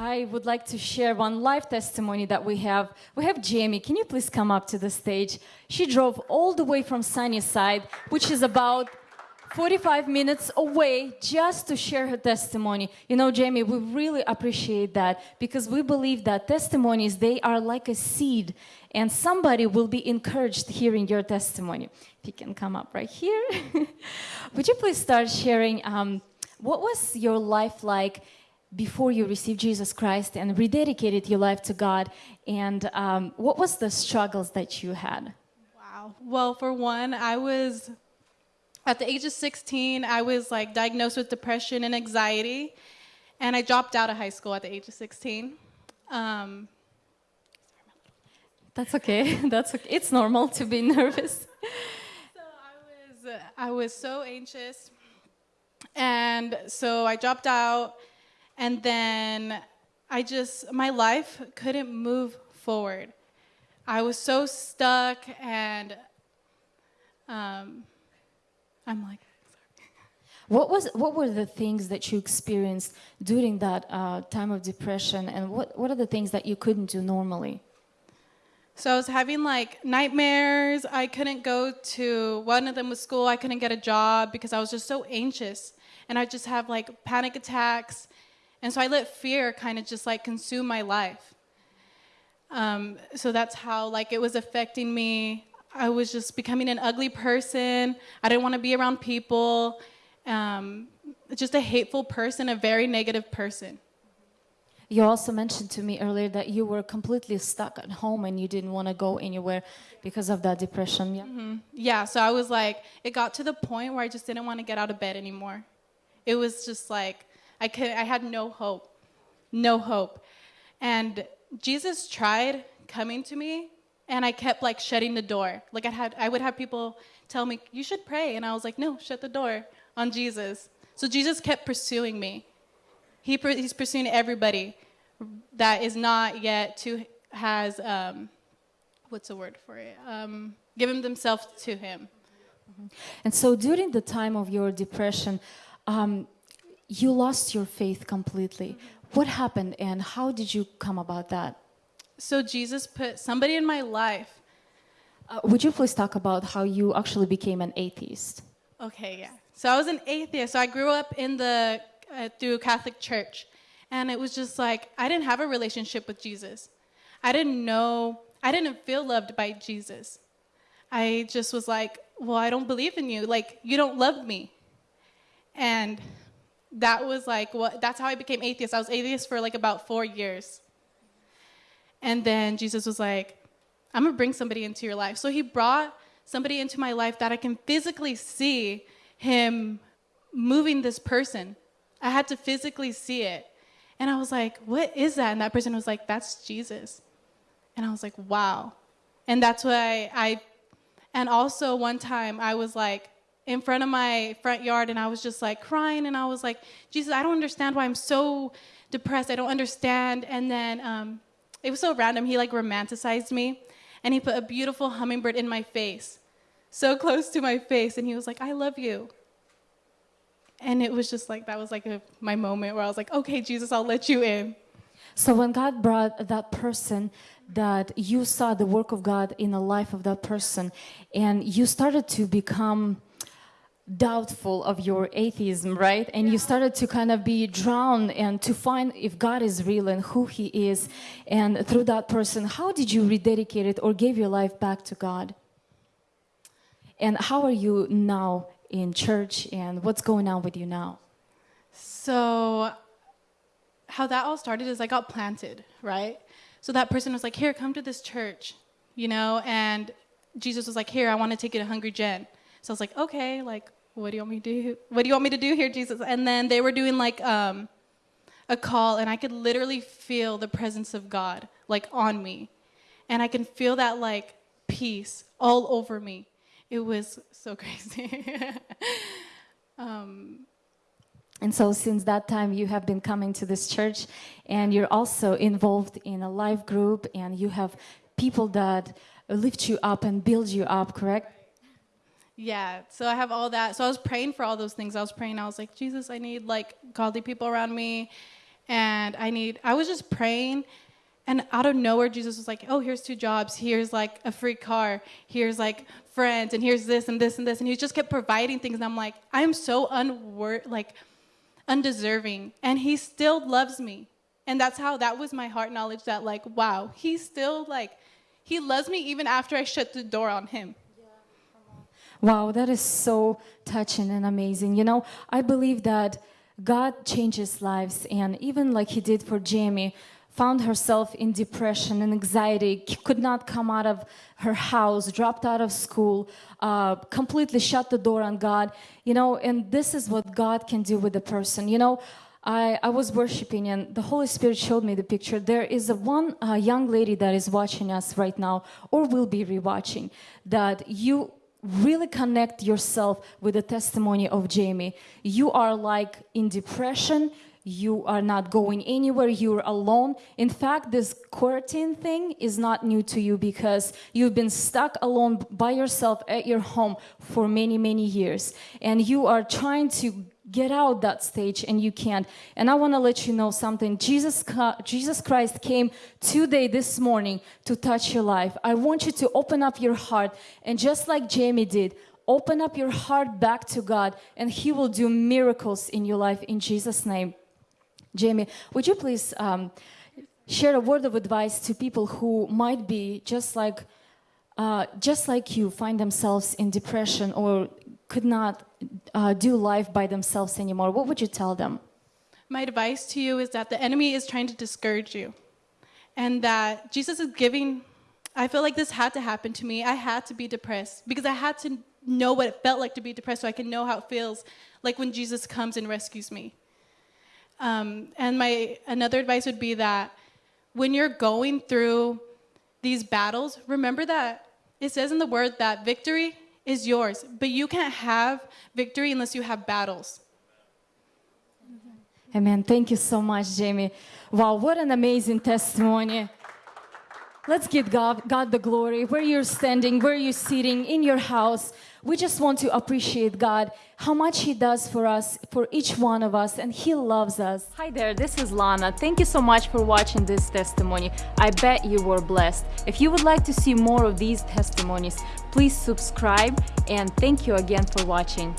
I would like to share one live testimony that we have. We have Jamie. Can you please come up to the stage? She drove all the way from Sunnyside, which is about 45 minutes away just to share her testimony. You know, Jamie, we really appreciate that because we believe that testimonies, they are like a seed and somebody will be encouraged hearing your testimony. If you can come up right here. Would you please start sharing um, what was your life like before you received Jesus Christ and rededicated your life to God? And um, what was the struggles that you had? Wow. Well, for one, I was at the age of 16, I was like diagnosed with depression and anxiety, and I dropped out of high school at the age of 16. Um, That's okay. That's okay. It's normal to be nervous. so I was, I was so anxious, and so I dropped out, and then I just my life couldn't move forward. I was so stuck, and um, I'm like, What was what were the things that you experienced during that uh, time of depression, and what what are the things that you couldn't do normally? So I was having like nightmares. I couldn't go to one of them was school. I couldn't get a job because I was just so anxious, and I just have like panic attacks, and so I let fear kind of just like consume my life. Um, so that's how like it was affecting me. I was just becoming an ugly person. I didn't want to be around people. Um, just a hateful person, a very negative person. You also mentioned to me earlier that you were completely stuck at home and you didn't want to go anywhere because of that depression. Yeah. Mm-hmm. Yeah. So I was like, it got to the point where I just didn't want to get out of bed anymore. It was just like I could. I had no hope, no hope, and Jesus tried coming to me and I kept like shutting the door. Like I had, I would have people tell me, "You should pray," and I was like, "No, shut the door on Jesus." So Jesus kept pursuing me. He, he's pursuing everybody that is not yet to has um, what's the word for it? Um, given themselves to Him. Mm-hmm. And so during the time of your depression, um, you lost your faith completely. What happened, and how did you come about that? So Jesus put somebody in my life. Uh, would you please talk about how you actually became an atheist? Okay, yeah. So I was an atheist. So I grew up in the uh, through Catholic church, and it was just like I didn't have a relationship with Jesus. I didn't know. I didn't feel loved by Jesus. I just was like, well, I don't believe in you. Like you don't love me. And that was like what. That's how I became atheist. I was atheist for like about four years. And then Jesus was like, I'm gonna bring somebody into your life. So he brought somebody into my life that I can physically see him moving this person. I had to physically see it. And I was like, what is that? And that person was like, that's Jesus. And I was like, wow. And that's why I, and also one time I was like in front of my front yard and I was just like crying and I was like, Jesus, I don't understand why I'm so depressed. I don't understand. And then um, it was so random. He like romanticized me and he put a beautiful hummingbird in my face, so close to my face. And he was like, I love you. And it was just like, that was like a, my moment where I was like, okay, Jesus, I'll let you in. So when God brought that person, that you saw the work of God in the life of that person, and you started to become doubtful of your atheism, right? And you started to kind of be drowned and to find if God is real and who He is. And through that person, how did you rededicate it or gave your life back to God? And how are you now in church and what's going on with you now? So, how that all started is I got planted, right? So that person was like, Here, come to this church, you know? And Jesus was like, Here, I want to take you to Hungry Gen. So I was like, Okay, like, what do you want me to do? What do you want me to do here, Jesus? And then they were doing like um, a call, and I could literally feel the presence of God like on me, and I can feel that like peace all over me. It was so crazy. um, and so, since that time, you have been coming to this church, and you're also involved in a life group, and you have people that lift you up and build you up, correct? Yeah, so I have all that. So I was praying for all those things. I was praying. I was like, Jesus, I need like godly people around me, and I need. I was just praying, and out of nowhere, Jesus was like, "Oh, here's two jobs. Here's like a free car. Here's like friends, and here's this and this and this." And he just kept providing things, and I'm like, I am so unwor like undeserving, and he still loves me, and that's how that was my heart knowledge that like, wow, he still like, he loves me even after I shut the door on him. Wow, that is so touching and amazing. You know, I believe that God changes lives, and even like He did for Jamie, found herself in depression and anxiety, could not come out of her house, dropped out of school, uh, completely shut the door on God. You know, and this is what God can do with a person. You know, I, I was worshiping and the Holy Spirit showed me the picture. There is a one uh, young lady that is watching us right now or will be rewatching that you really connect yourself with the testimony of Jamie. You are like in depression, you are not going anywhere, you're alone. In fact, this quarantine thing is not new to you because you've been stuck alone by yourself at your home for many, many years. And you are trying to get out that stage and you can't. And i want to let you know something. Jesus jesus christ came today this morning to touch your life. I want you to open up your heart and just like jamie did open up your heart back to god and he will do miracles in your life in jesus name. Jamie would you please um, share a word of advice to people who might be just like uh, just like you find themselves in depression or could not uh, do life by themselves anymore, what would you tell them? My advice to you is that the enemy is trying to discourage you and that Jesus is giving. I feel like this had to happen to me. I had to be depressed because I had to know what it felt like to be depressed so I can know how it feels like when Jesus comes and rescues me. Um, and my another advice would be that when you're going through these battles, remember that it says in the word that victory is yours, but you can't have victory unless you have battles. Amen. Thank you so much, Jamie. Wow, what an amazing testimony. Let's give God, God the glory. Where you're standing, where you're sitting, in your house, we just want to appreciate God, how much He does for us, for each one of us, and He loves us. Hi there, this is Lana. Thank you so much for watching this testimony. I bet you were blessed. If you would like to see more of these testimonies, please subscribe and thank you again for watching.